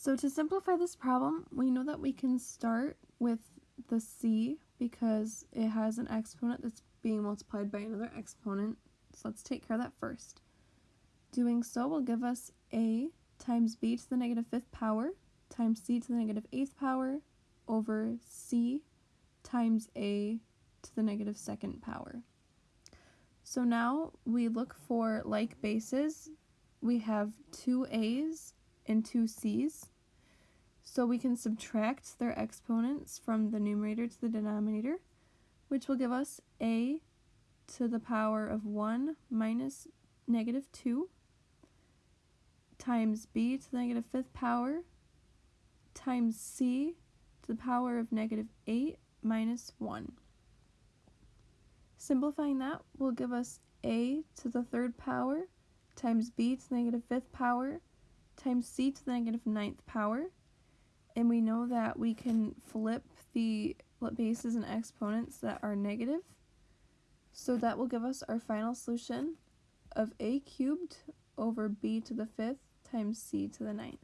So to simplify this problem, we know that we can start with the c because it has an exponent that's being multiplied by another exponent. So let's take care of that first. Doing so will give us a times b to the negative fifth power times c to the negative eighth power over c times a to the negative second power. So now we look for like bases. We have two a's and two c's. So we can subtract their exponents from the numerator to the denominator, which will give us a to the power of 1 minus negative 2 times b to the negative fifth power times c to the power of negative 8 minus 1. Simplifying that will give us a to the third power times b to the negative fifth power times c to the negative ninth power. And we know that we can flip the bases and exponents that are negative. So that will give us our final solution of a cubed over b to the fifth times c to the ninth.